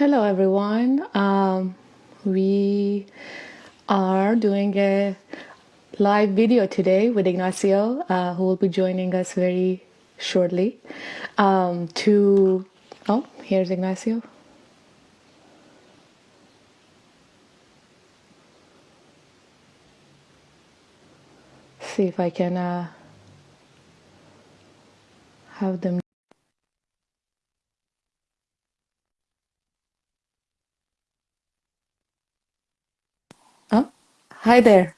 Hello, everyone. Um, we are doing a live video today with Ignacio, uh, who will be joining us very shortly. Um, to oh, here's Ignacio. See if I can uh, have them. Oh, hi there.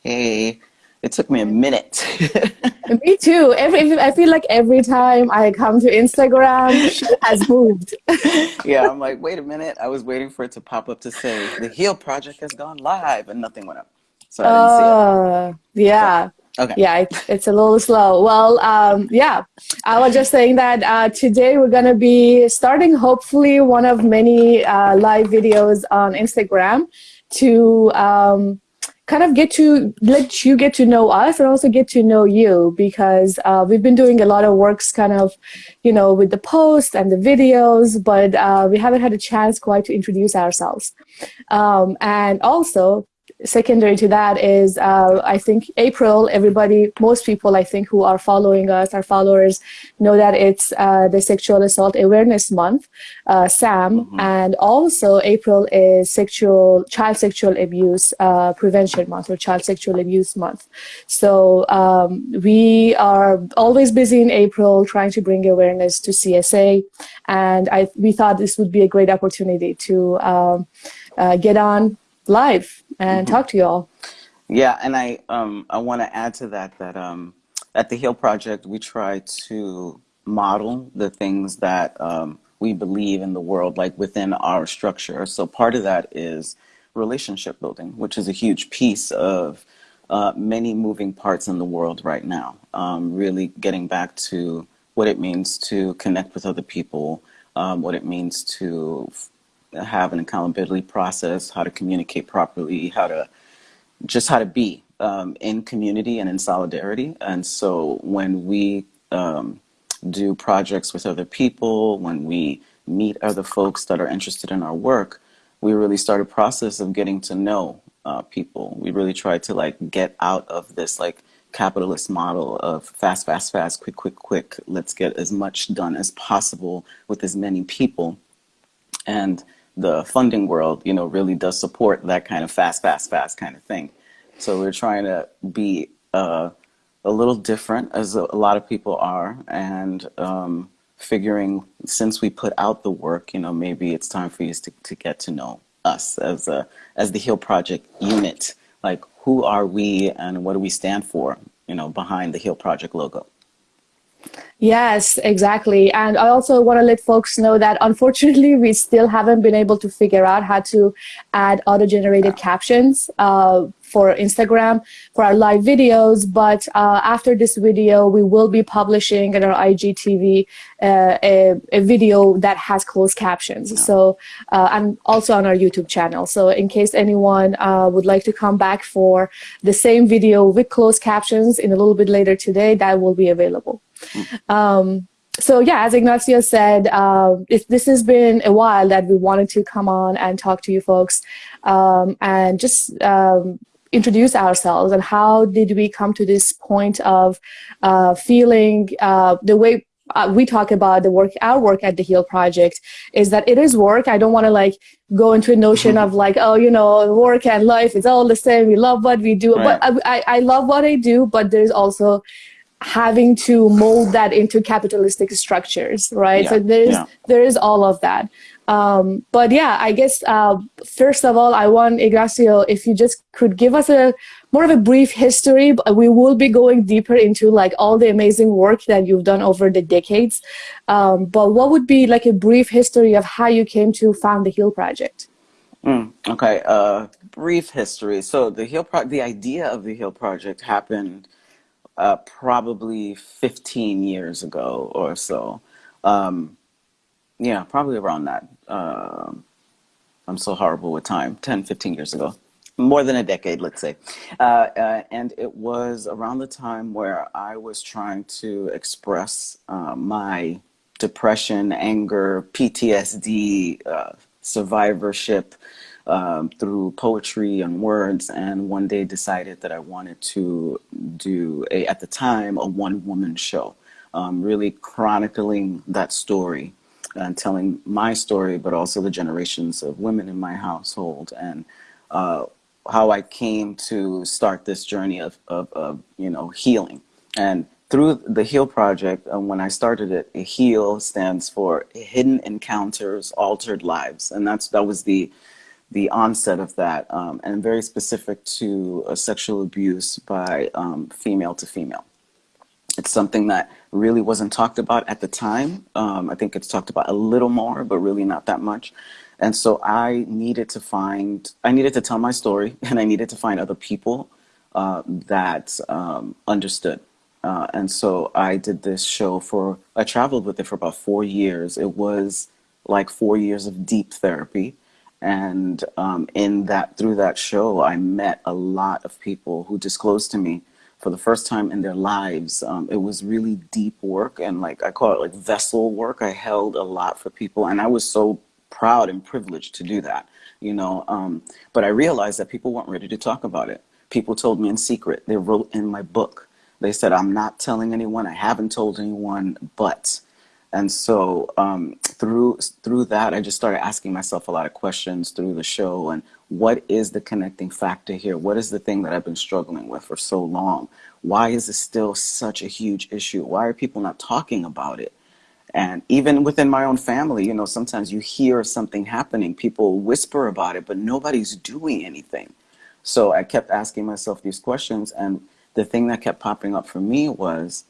Hey, it took me a minute. Me too. Every I feel like every time I come to Instagram, shit has moved. yeah, I'm like, wait a minute. I was waiting for it to pop up to say the Heal Project has gone live, and nothing went up, so I didn't see it. Uh, yeah. So, okay. Yeah, it, it's a little slow. Well, um, yeah, I was just saying that uh, today we're going to be starting hopefully one of many uh, live videos on Instagram to um, kind of get to let you get to know us and also get to know you because uh, we've been doing a lot of works kind of you know with the posts and the videos but uh, we haven't had a chance quite to introduce ourselves. Um, and also secondary to that is uh, I think April, everybody, most people I think who are following us, our followers, know that it's uh, the Sexual Assault Awareness Month, uh, SAM, mm -hmm. and also April is sexual child sexual abuse uh, prevention month or child sexual abuse month. So um, we are always busy in April trying to bring awareness to CSA, and I, we thought this would be a great opportunity to um, uh, get on live and mm-hmm. talk to you all. Yeah, and I um, I want to add to that that um, at the Heal Project we try to model the things that um, we believe in the world, like within our structure. So part of that is relationship building, which is a huge piece of uh, many moving parts in the world right now. Um, really getting back to what it means to connect with other people, um, what it means to have an accountability process, how to communicate properly, how to just how to be um, in community and in solidarity. And so when we um, do projects with other people, when we meet other folks that are interested in our work, we really start a process of getting to know uh, people. We really try to like get out of this like capitalist model of fast, fast, fast, quick, quick, quick. Let's get as much done as possible with as many people. And the funding world, you know, really does support that kind of fast, fast, fast kind of thing. So we're trying to be uh, a little different, as a, lot of people are, and um, figuring since we put out the work, you know, maybe it's time for you to, to get to know us as a as the Heal Project unit. Like, who are we, and what do we stand for? You know, behind the Heal Project logo. Yes, exactly. And I also want to let folks know that unfortunately, we still haven't been able to figure out how to add auto-generated captions uh, for Instagram for our live videos. But uh, after this video, we will be publishing in our IGTV uh, a, a, video that has closed captions. Yeah. So, uh, and also on our YouTube channel. So in case anyone uh, would like to come back for the same video with closed captions in a little bit later today, that will be available. Um, so yeah, as Ignacio said, uh, this has been a while that we wanted to come on and talk to you folks um, and just um, introduce ourselves and how did we come to this point of uh, feeling uh, the way uh, we talk about the work, our work at the Heal Project is that it is work. I don't want to like go into a notion of like, oh, you know, work and life is all the same. We love what we do, right. but I, I love what I do, but there's also having to mold that into capitalistic structures, right? Yeah. So there's yeah. there is all of that. Um, but yeah, I guess uh, first of all, I want Ignacio, if you just could give us a more of a brief history. But we will be going deeper into like all the amazing work that you've done over the decades. Um, but what would be like a brief history of how you came to found the Heal Project? Mm, okay, uh, brief history. So the Heal Pro the idea of the Heal Project happened uh, probably 15 years ago or so. Um, yeah, probably around that. Uh, I'm so horrible with time, 10, 15 years ago. More than a decade, let's say. Uh, uh and it was around the time where I was trying to express uh, my depression, anger, PTSD, uh, survivorship um, through poetry and words. And one day decided that I wanted to do a, at the time, a one woman show, um, really chronicling that story and telling my story, but also the generations of women in my household and uh, how I came to start this journey of, of, of, you know, healing. And through the HEAL project, uh, when I started it, HEAL stands for Hidden Encounters, Altered Lives. And that's that was the the onset of that, um, and very specific to uh, sexual abuse by um, female to female. It's something that really wasn't talked about at the time. Um, I think it's talked about a little more, but really not that much. And so I needed to find, I needed to tell my story, and I needed to find other people uh, that um, understood. Uh, and so I did this show for, I traveled with it for about four years. It was like four years of deep therapy. And um, in that, through that show, I met a lot of people who disclosed to me for the first time in their lives. Um, it was really deep work and like I call it like vessel work. I held a lot for people and I was so proud and privileged to do that, you know. Um, but I realized that people weren't ready to talk about it. People told me in secret. They wrote in my book. They said, I'm not telling anyone. I haven't told anyone, but. And so um, through through that, I just started asking myself a lot of questions through the show and what is the connecting factor here? What is the thing that I've been struggling with for so long? Why is this still such a huge issue? Why are people not talking about it? And even within my own family, you know, sometimes you hear something happening, people whisper about it, but nobody's doing anything. So I kept asking myself these questions, and the thing that kept popping up for me was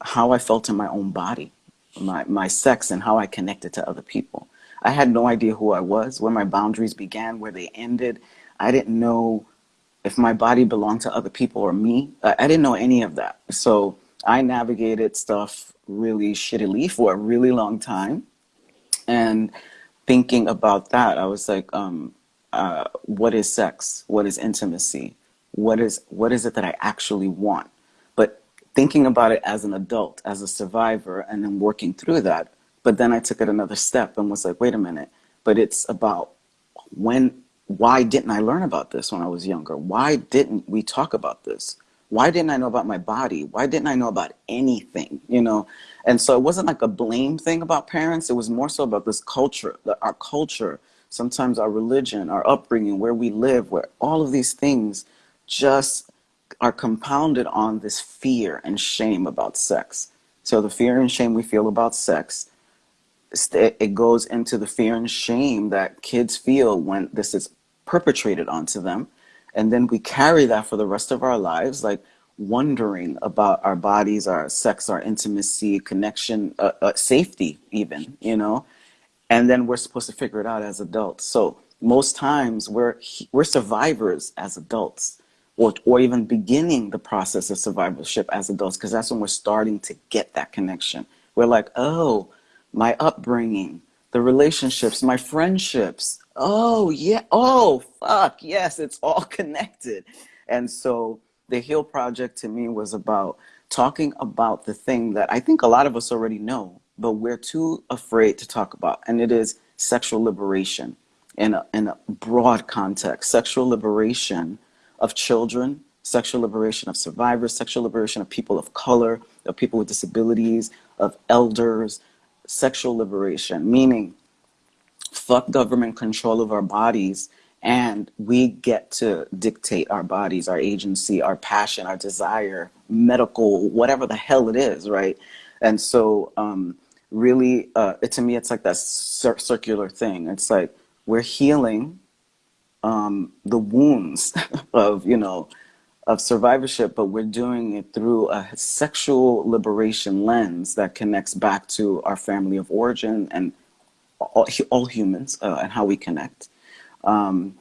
how I felt in my own body, my, my sex, and how I connected to other people. I had no idea who I was, where my boundaries began, where they ended. I didn't know if my body belonged to other people or me. I didn't know any of that. So I navigated stuff really shittily for a really long time. And thinking about that, I was like, um, uh, what is sex? What is intimacy? What is, what is it that I actually want? Thinking about it as an adult, as a survivor, and then working through that, but then I took it another step and was like, wait a minute, but it's about when, why didn't I learn about this when I was younger? Why didn't we talk about this? Why didn't I know about my body? Why didn't I know about anything, you know? And so it wasn't like a blame thing about parents. It was more so about this culture, our culture, sometimes our religion, our upbringing, where we live, where all of these things just are compounded on this fear and shame about sex. So the fear and shame we feel about sex it goes into the fear and shame that kids feel when this is perpetrated onto them. And then we carry that for the rest of our lives, like wondering about our bodies, our sex, our intimacy, connection, uh, uh, safety, even, you know? And then we're supposed to figure it out as adults. So most times we're, we're survivors as adults or, or even beginning the process of survivorship as adults, because that's when we're starting to get that connection. We're like, oh, my upbringing, the relationships, my friendships. Oh, yeah. Oh, fuck. Yes, it's all connected. And so the Heal Project to me was about talking about the thing that I think a lot of us already know, but we're too afraid to talk about. And it is sexual liberation in a, in a broad context, sexual liberation of children, sexual liberation of survivors, sexual liberation of people of color, of people with disabilities, of elders, sexual liberation, meaning fuck government control of our bodies and we get to dictate our bodies, our agency, our passion, our desire, medical, whatever the hell it is, right? And so um, really, uh, it, to me, it's like that cir circular thing. It's like we're healing um, the wounds of, you know, of survivorship, but we're doing it through a sexual liberation lens that connects back to our family of origin and all, all humans uh, and how we connect. Um,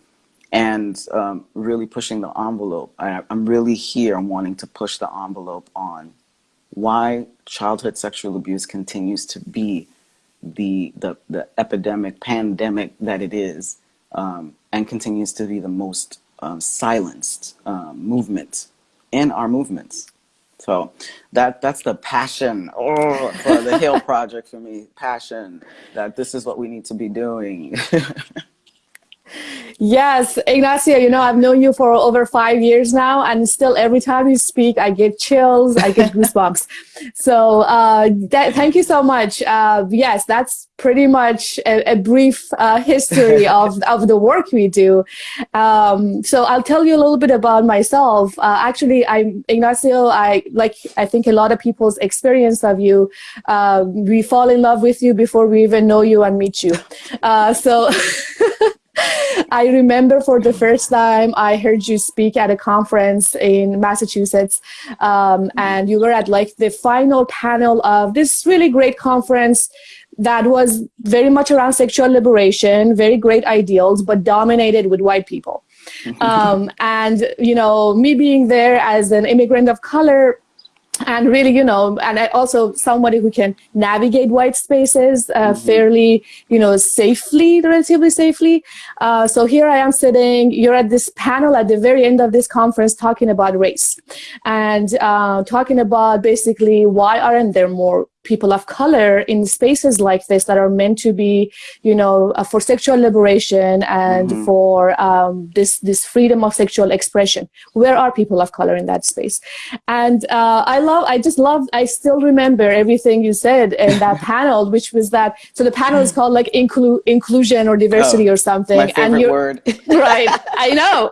and um, really pushing the envelope. I, I'm really here I'm wanting to push the envelope on why childhood sexual abuse continues to be the, the, the epidemic, pandemic that it is, um, and continues to be the most um, silenced um, movement in our movements. So that that's the passion oh, for the Heal Project for me. Passion that this is what we need to be doing. Yes, Ignacio, you know, I've known you for over five years now, and still every time you speak, I get chills, I get goosebumps. so uh, that, thank you so much. Uh, yes, that's pretty much a, a brief uh, history of, of the work we do. Um, so I'll tell you a little bit about myself. Uh, actually, I'm Ignacio. I like, I think a lot of people's experience of you, uh, we fall in love with you before we even know you and meet you. Uh, so I remember for the first time I heard you speak at a conference in Massachusetts, um, and you were at like the final panel of this really great conference that was very much around sexual liberation, very great ideals, but dominated with white people. um, and you know, me being there as an immigrant of color, and really, you know, and I also somebody who can navigate white spaces uh, mm-hmm. fairly, you know, safely, relatively safely. Uh, so here I am sitting. You're at this panel at the very end of this conference talking about race and uh, talking about basically why aren't there more people of color in spaces like this that are meant to be, you know, uh, for sexual liberation and mm-hmm. for um, this this freedom of sexual expression. Where are people of color in that space? And uh, I love, I just love, I still remember everything you said in that panel, which was that. So the panel is called like inclu- inclusion or diversity oh, or something. My favorite and word. right, I know.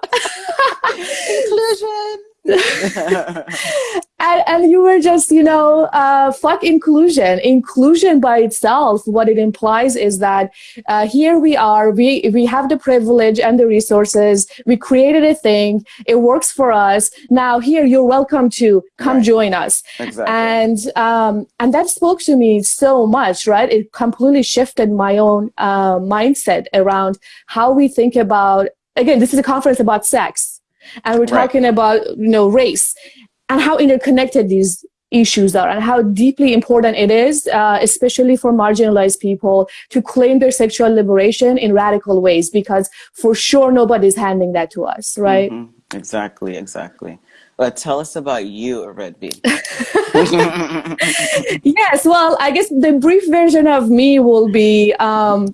inclusion. and, and, you were just, you know, uh, fuck inclusion. Inclusion by itself, what it implies is that uh, here we are, we, we have the privilege and the resources, we created a thing, it works for us. Now here, you're welcome to come right. join us. Exactly. And, um, and that spoke to me so much, right? It completely shifted my own uh, mindset around how we think about, again, this is a conference about sex and we're talking right. about you know race and how interconnected these issues are and how deeply important it is, uh, especially for marginalized people, to claim their sexual liberation in radical ways, because for sure nobody's handing that to us, right? Mm-hmm. Exactly, exactly. But tell us about you, Red Bee. yes, well, I guess the brief version of me will be um,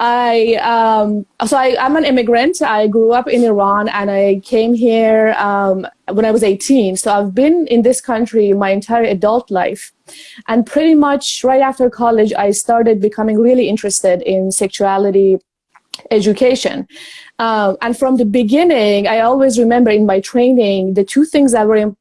I um, so I, am an immigrant. I grew up in Iran and I came here um, when I was 18. So I've been in this country my entire adult life. And pretty much right after college, I started becoming really interested in sexuality education. Um, and from the beginning, I always remember in my training, the two things that were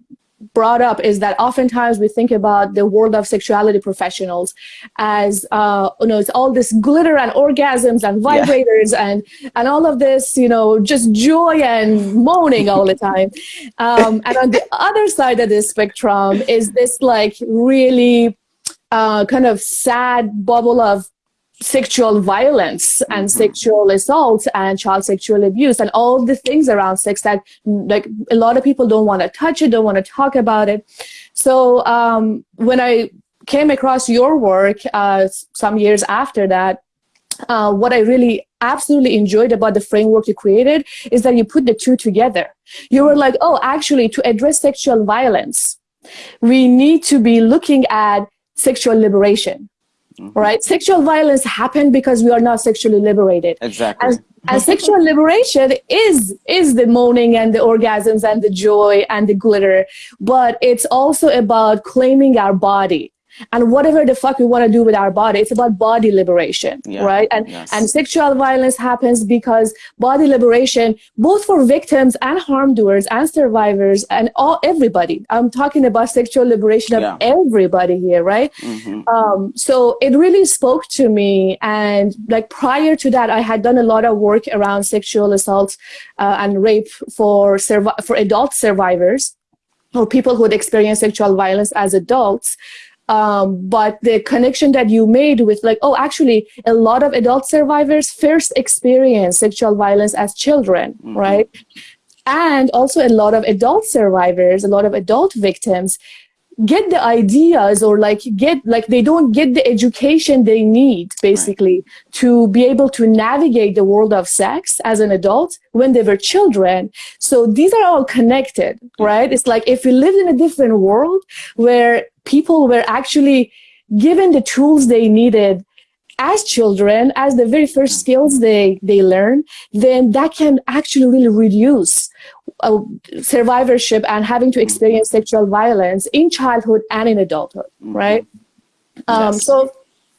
brought up is that oftentimes we think about the world of sexuality professionals as uh, you know it's all this glitter and orgasms and vibrators yeah. and and all of this you know just joy and moaning all the time um, and on the other side of this spectrum is this like really uh, kind of sad bubble of sexual violence and mm-hmm. sexual assault and child sexual abuse and all the things around sex that like a lot of people don't want to touch it don't want to talk about it. So um, when i came across your work uh, some years after that uh, what i really absolutely enjoyed about the framework you created is that you put the two together. You were like oh actually to address sexual violence we need to be looking at sexual liberation Mm-hmm. Right? Sexual violence happened because we are not sexually liberated. Exactly. And, and sexual liberation is is the moaning and the orgasms and the joy and the glitter, but it's also about claiming our body and whatever the fuck we want to do with our body it's about body liberation yeah. right and yes. and sexual violence happens because body liberation both for victims and harm doers and survivors and all everybody i'm talking about sexual liberation of yeah. everybody here right mm-hmm. um, so it really spoke to me and like prior to that i had done a lot of work around sexual assault uh, and rape for survi- for adult survivors or people who had experienced sexual violence as adults um, but the connection that you made with like, oh, actually, a lot of adult survivors first experience sexual violence as children, mm-hmm. right? And also a lot of adult survivors, a lot of adult victims get the ideas or like get like they don't get the education they need basically right. to be able to navigate the world of sex as an adult when they were children so these are all connected right it's like if we lived in a different world where people were actually given the tools they needed as children as the very first skills they they learn then that can actually really reduce uh, survivorship and having to experience sexual violence in childhood and in adulthood, right? Um, yes. So,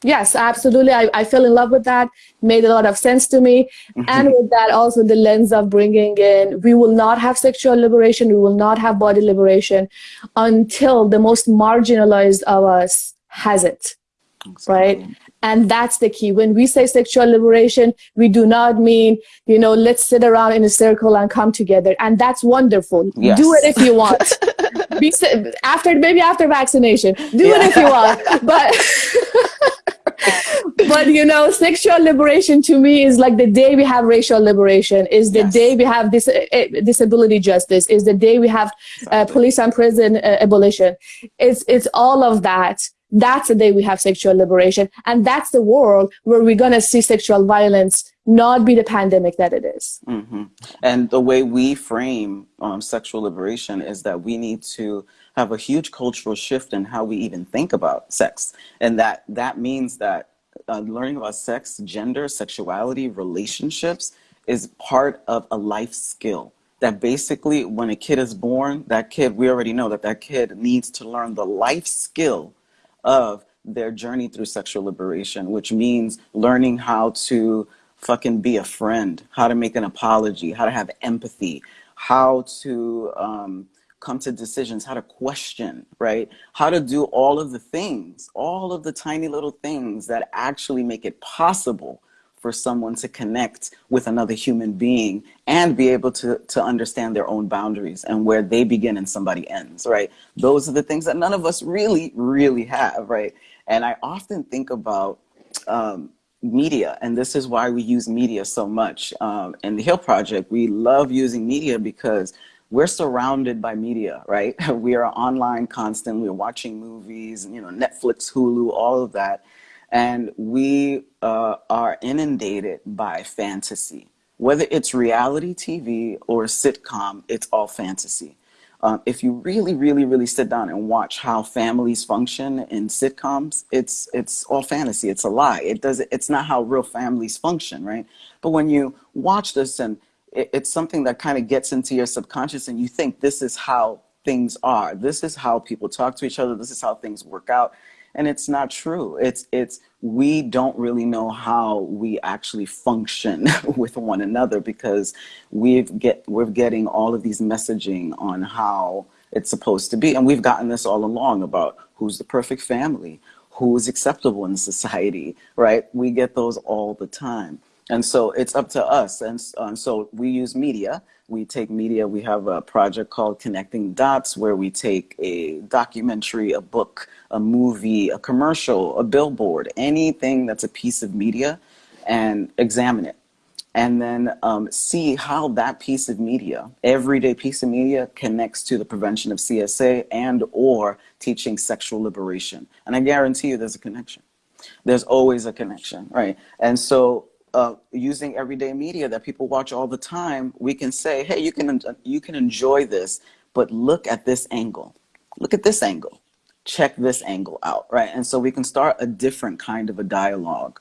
yes, absolutely. I, I fell in love with that. Made a lot of sense to me. Mm-hmm. And with that, also the lens of bringing in, we will not have sexual liberation, we will not have body liberation until the most marginalized of us has it, exactly. right? And that's the key. When we say sexual liberation, we do not mean, you know, let's sit around in a circle and come together. And that's wonderful. Yes. Do it if you want. Be, after maybe after vaccination. Do yeah. it if you want. But but you know, sexual liberation to me is like the day we have racial liberation, is the yes. day we have dis- uh, disability justice, is the day we have uh, police and prison uh, abolition. It's it's all of that that's the day we have sexual liberation. And that's the world where we're going to see sexual violence not be the pandemic that it is. Mm-hmm. And the way we frame um, sexual liberation is that we need to have a huge cultural shift in how we even think about sex. And that, that means that uh, learning about sex, gender, sexuality, relationships is part of a life skill that basically when a kid is born, that kid, we already know that that kid needs to learn the life skill of their journey through sexual liberation, which means learning how to fucking be a friend, how to make an apology, how to have empathy, how to um, come to decisions, how to question, right? How to do all of the things, all of the tiny little things that actually make it possible for someone to connect with another human being and be able to, to understand their own boundaries and where they begin and somebody ends, right? Those are the things that none of us really, really have, right? And I often think about um, media, and this is why we use media so much. Um, in the Heal Project, we love using media because we're surrounded by media, right? We are online constantly, we're watching movies, you know, Netflix, Hulu, all of that and we uh, are inundated by fantasy. Whether it's reality TV or sitcom, it's all fantasy. Um, if you really, really, really sit down and watch how families function in sitcoms, it's it's all fantasy. It's a lie. It does. It's not how real families function, right? But when you watch this and it, it's something that kind of gets into your subconscious, and you think this is how things are. This is how people talk to each other. This is how things work out and it's not true. It's it's we don't really know how we actually function with one another because we've get we're getting all of these messaging on how it's supposed to be. And we've gotten this all along about who's the perfect family who's acceptable in society right? We get those all the time and so it's up to us. And uh, so we use media. We take media. We have a project called connecting dots where we take a documentary a book a movie a commercial a billboard anything that's a piece of media and examine it. And then um, see how that piece of media everyday piece of media connects to the prevention of csa and or teaching sexual liberation. And i guarantee you there's a connection. There's always a connection right? And so uh, using everyday media that people watch all the time, we can say, hey, you can, you can enjoy this, but look at this angle. Look at this angle. Check this angle out, right? And so we can start a different kind of a dialogue.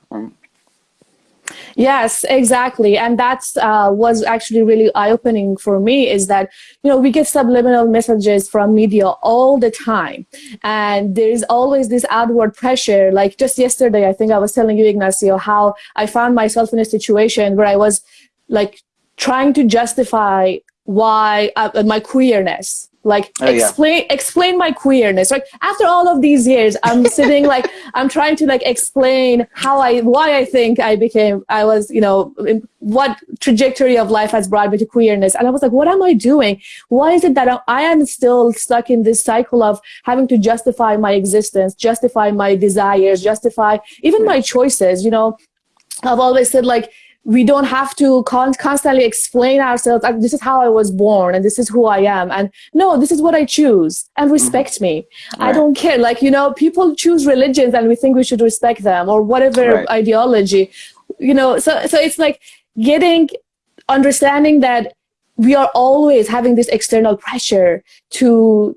Yes, exactly. And that's uh, was actually really eye-opening for me is that, you know, we get subliminal messages from media all the time. And there's always this outward pressure. Like just yesterday, I think I was telling you, Ignacio, how I found myself in a situation where I was like trying to justify why uh, my queerness. Like oh, explain yeah. explain my queerness. Right after all of these years i'm sitting like i'm trying to like explain how i why i think i became i was you know what trajectory of life has brought me to queerness. And i was like what am i doing? Why is it that i am still stuck in this cycle of having to justify my existence justify my desires justify even my choices you know? I've always said like we don't have to con- constantly explain ourselves like, this is how i was born and this is who i am and no this is what i choose and mm-hmm. respect mm-hmm. me right. i don't care like you know people choose religions and we think we should respect them or whatever right. ideology you know so so it's like getting understanding that we are always having this external pressure to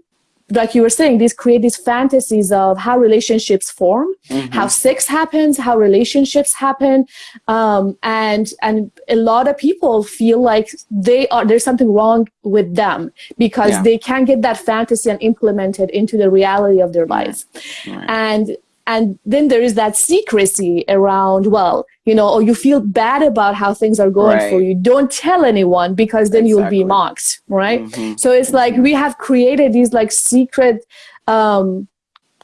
like you were saying, these create these fantasies of how relationships form, mm-hmm. how sex happens, how relationships happen, um, and and a lot of people feel like they are there's something wrong with them because yeah. they can't get that fantasy and implement it into the reality of their lives, right. and and then there is that secrecy around well you know or you feel bad about how things are going right. for you don't tell anyone because then exactly. you'll be mocked right mm-hmm. so it's like we have created these like secret um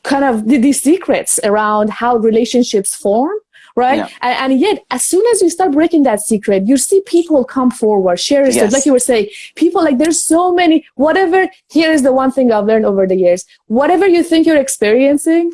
kind of these secrets around how relationships form right yeah. and, and, yet as soon as you start breaking that secret you see people come forward share yes. stuff like you were saying people like there's so many whatever here is the one thing i've learned over the years whatever you think you're experiencing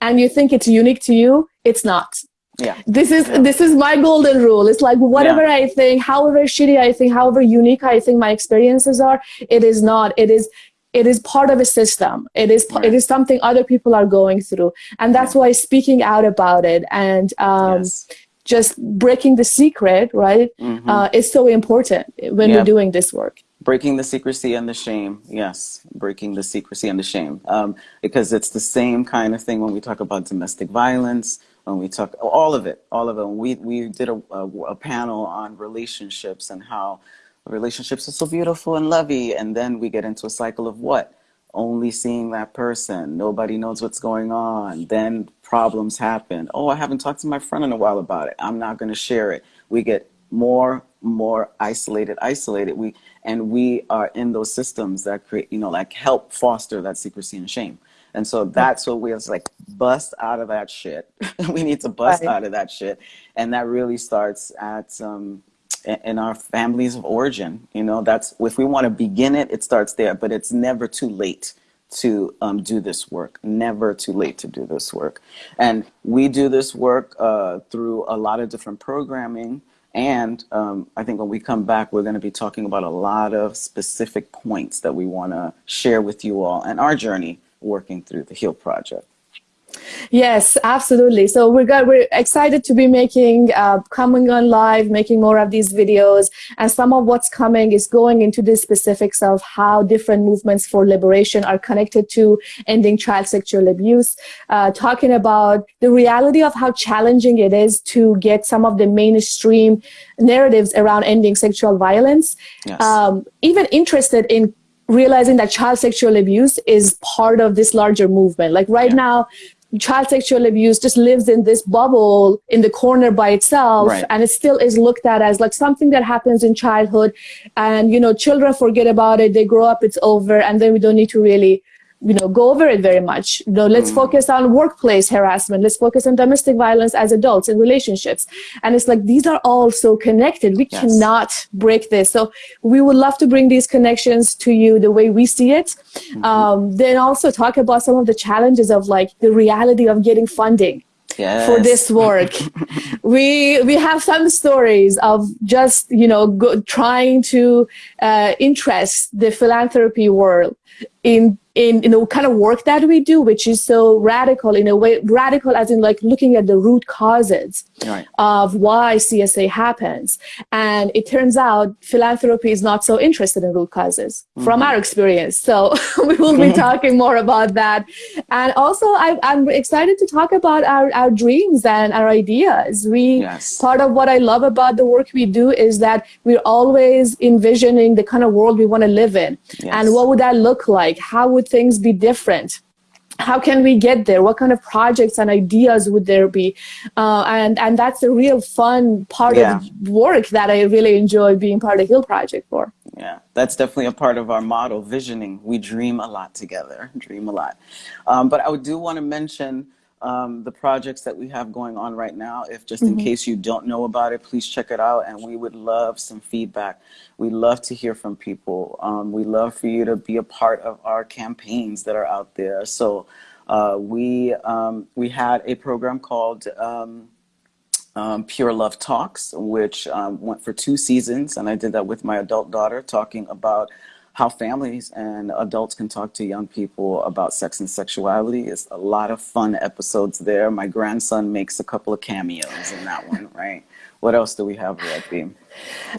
and you think it's unique to you, it's not. Yeah. This is yeah. this is my golden rule. It's like whatever yeah. I think, however shitty I think, however unique I think my experiences are, it is not. It is it is part of a system. It is right. it is something other people are going through, and that's why speaking out about it and um, yes. just breaking the secret, right, mm-hmm. uh, is so important when we're doing this work breaking the secrecy and the shame. Yes breaking the secrecy and the shame. Um, because it's the same kind of thing when we talk about domestic violence when we talk all of it all of it. We, we did a, a, a panel on relationships and how relationships are so beautiful and lovey and then we get into a cycle of what? Only seeing that person. Nobody knows what's going on. Then problems happen. Oh i haven't talked to my friend in a while about it. I'm not going to share it. We get more more isolated isolated. We and we are in those systems that create you know like help foster that secrecy and shame. And so that's what we was like bust out of that shit. We need to bust right. out of that shit. And that really starts at um in our families of origin you know? That's if we want to begin it it starts there but it's never too late to um, do this work. Never too late to do this work. And we do this work uh, through a lot of different programming and um, I think when we come back, we're going to be talking about a lot of specific points that we want to share with you all and our journey working through the HEAL Project. Yes, absolutely. So we're got, we're excited to be making uh, coming on live, making more of these videos, and some of what's coming is going into the specifics of how different movements for liberation are connected to ending child sexual abuse. Uh, talking about the reality of how challenging it is to get some of the mainstream narratives around ending sexual violence. Yes. Um, even interested in realizing that child sexual abuse is part of this larger movement. Like right yeah. now, child sexual abuse just lives in this bubble in the corner by itself right. and it still is looked at as like something that happens in childhood and you know children forget about it they grow up it's over and then we don't need to really you know go over it very much you know let's mm. focus on workplace harassment let's focus on domestic violence as adults in relationships and it's like these are all so connected we yes. cannot break this so we would love to bring these connections to you the way we see it mm-hmm. um, then also talk about some of the challenges of like the reality of getting funding Yes. for this work. we we have some stories of just you know go, trying to uh, interest the philanthropy world in in, in the kind of work that we do, which is so radical in a way, radical as in like looking at the root causes right. of why CSA happens. And it turns out philanthropy is not so interested in root causes mm-hmm. from our experience. So we will be talking more about that. And also I, am excited to talk about our, our dreams and our ideas. We, yes. part of what I love about the work we do is that we're always envisioning the kind of world we want to live in. Yes. And what would that look like? How would things be different? how can we get there? What kind of projects and ideas would there be? Uh, and and that's a real fun part yeah. of work that i really enjoy being part of Heal project for. Yeah that's definitely a part of our model visioning. We dream a lot together dream a lot. Um, but i do want to mention um, the projects that we have going on right now. If just in mm-hmm. case you don't know about it, please check it out. And we would love some feedback. We love to hear from people. Um, we love for you to be a part of our campaigns that are out there. So uh, we um, we had a program called um, um, Pure Love Talks, which um, went for two seasons, and I did that with my adult daughter, talking about how families and adults can talk to young people about sex and sexuality. It's a lot of fun episodes there. My grandson makes a couple of cameos in that one, right? What else do we have, Red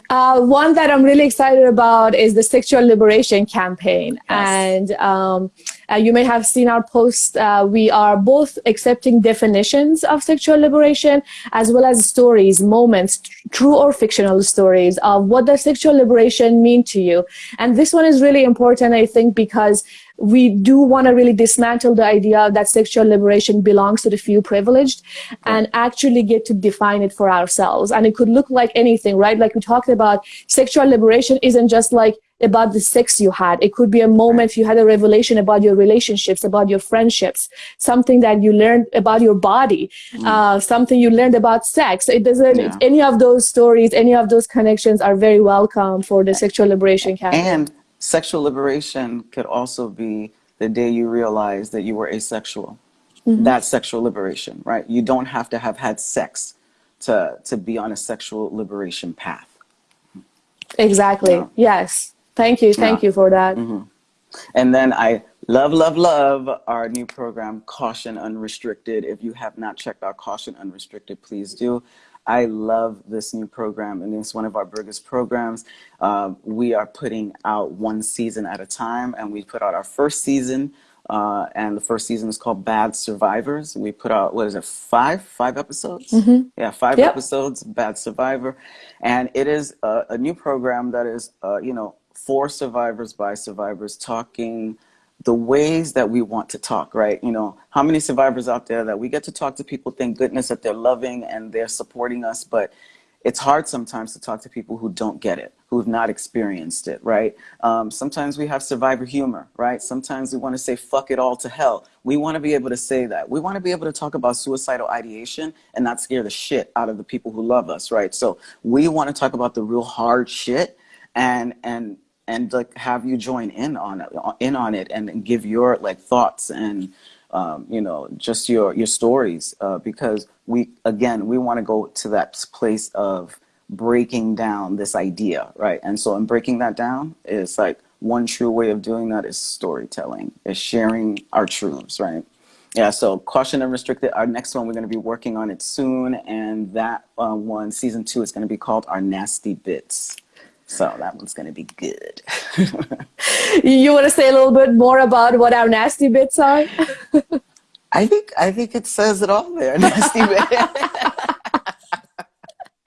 Uh, one that I'm really excited about is the sexual liberation campaign. Yes. And um, uh, you may have seen our post. Uh, we are both accepting definitions of sexual liberation as well as stories, moments, true or fictional stories of what does sexual liberation mean to you. And this one is really important, I think, because we do want to really dismantle the idea that sexual liberation belongs to the few privileged and actually get to define it for ourselves. And it could look like anything, right? Like we talked about, sexual liberation isn't just like about the sex you had. It could be a moment you had a revelation about your relationships, about your friendships, something that you learned about your body, mm. uh, something you learned about sex. It doesn't, yeah. any of those stories, any of those connections are very welcome for the sexual liberation campaign. And sexual liberation could also be the day you realize that you were asexual. Mm-hmm. That's sexual liberation, right? You don't have to have had sex to, to be on a sexual liberation path. Exactly. Yeah. Yes. Thank you. Thank yeah. you for that. Mm-hmm. And then I love, love, love our new program, Caution Unrestricted. If you have not checked out Caution Unrestricted, please do. I love this new program, and it's one of our biggest programs. Uh, we are putting out one season at a time, and we put out our first season, uh, and the first season is called Bad Survivors. We put out, what is it, five? Five episodes? Mm -hmm. Yeah, five yep. episodes, Bad Survivor. And it is a, a new program that is, uh, you know, for survivors by survivors talking the ways that we want to talk, right? You know, how many survivors out there that we get to talk to people, thank goodness that they're loving and they're supporting us, but it's hard sometimes to talk to people who don't get it, who've not experienced it, right? Um, sometimes we have survivor humor, right? Sometimes we want to say, fuck it all to hell. We want to be able to say that. We want to be able to talk about suicidal ideation and not scare the shit out of the people who love us, right? So we want to talk about the real hard shit and, and, and like have you join in on it, in on it, and give your like thoughts and um, you know just your your stories uh, because we again we want to go to that place of breaking down this idea, right? And so in breaking that down is like one true way of doing that is storytelling, is sharing our truths, right? Yeah, so Caution Unrestricted, Our next one, we're going to be working on it soon, and that uh, one, season two, is going to be called Our Nasty Bits. So that one's going to be good. you want to say a little bit more about what our nasty bits are? I think I think it says it all there. Nasty bits.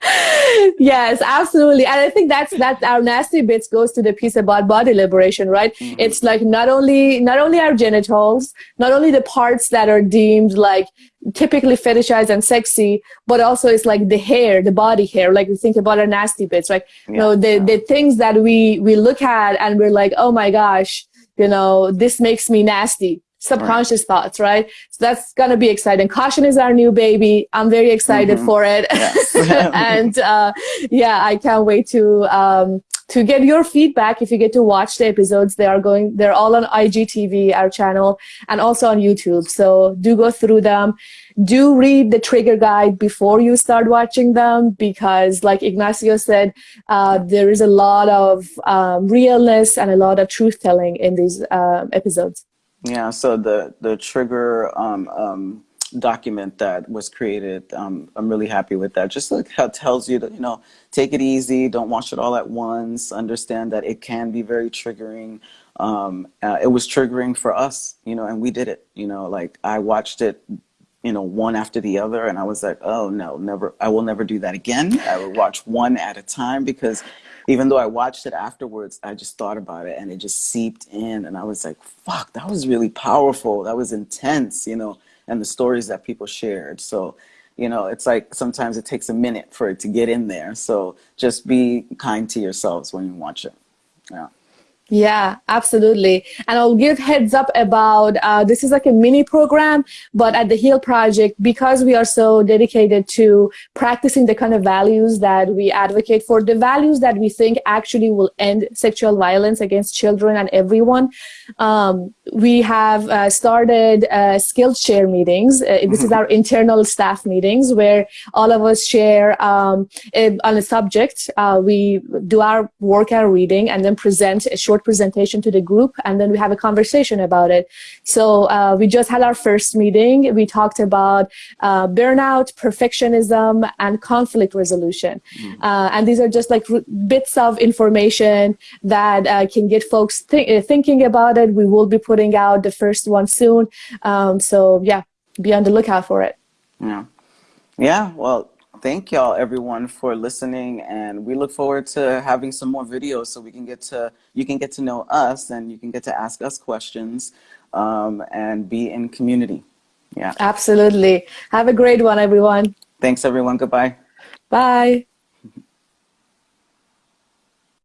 yes, absolutely. And I think that's that our nasty bits goes to the piece about body liberation, right? Mm-hmm. It's like not only not only our genitals, not only the parts that are deemed like typically fetishized and sexy, but also it's like the hair, the body hair. Like we think about our nasty bits, right? Yeah. You know, the the things that we we look at and we're like, oh my gosh, you know, this makes me nasty subconscious right. thoughts, right? So that's gonna be exciting. Caution is our new baby. I'm very excited mm-hmm. for it, and uh, yeah, I can't wait to um, to get your feedback. If you get to watch the episodes, they are going. They're all on IGTV, our channel, and also on YouTube. So do go through them. Do read the trigger guide before you start watching them because, like Ignacio said, uh, there is a lot of um, realness and a lot of truth telling in these uh, episodes. Yeah, so the, the trigger um, um, document that was created, um, I'm really happy with that. Just like how it tells you to, you know, take it easy, don't watch it all at once, understand that it can be very triggering. Um, uh, it was triggering for us, you know, and we did it, you know, like I watched it, you know, one after the other and I was like, oh no, never, I will never do that again. I will watch one at a time because even though I watched it afterwards, I just thought about it and it just seeped in. And I was like, fuck, that was really powerful. That was intense, you know, and the stories that people shared. So, you know, it's like sometimes it takes a minute for it to get in there. So just be kind to yourselves when you watch it. Yeah. Yeah, absolutely. And I'll give heads up about uh, this is like a mini program, but at the Heal Project, because we are so dedicated to practicing the kind of values that we advocate for, the values that we think actually will end sexual violence against children and everyone, um, we have uh, started uh, skills share meetings. Uh, this is mm-hmm. our internal staff meetings where all of us share um, on a subject. Uh, we do our work and reading and then present a short presentation to the group and then we have a conversation about it. So uh, we just had our first meeting. We talked about uh, burnout, perfectionism, and conflict resolution. Mm. Uh, and these are just like bits of information that uh, can get folks th uh, thinking about it. We will be putting out the first one soon. Um, so yeah, be on the lookout for it. Yeah. Yeah, well, thank y'all everyone for listening and we look forward to having some more videos so we can get to you can get to know us and you can get to ask us questions um, and be in community. Yeah. Absolutely. Have a great one everyone. Thanks everyone. Goodbye. Bye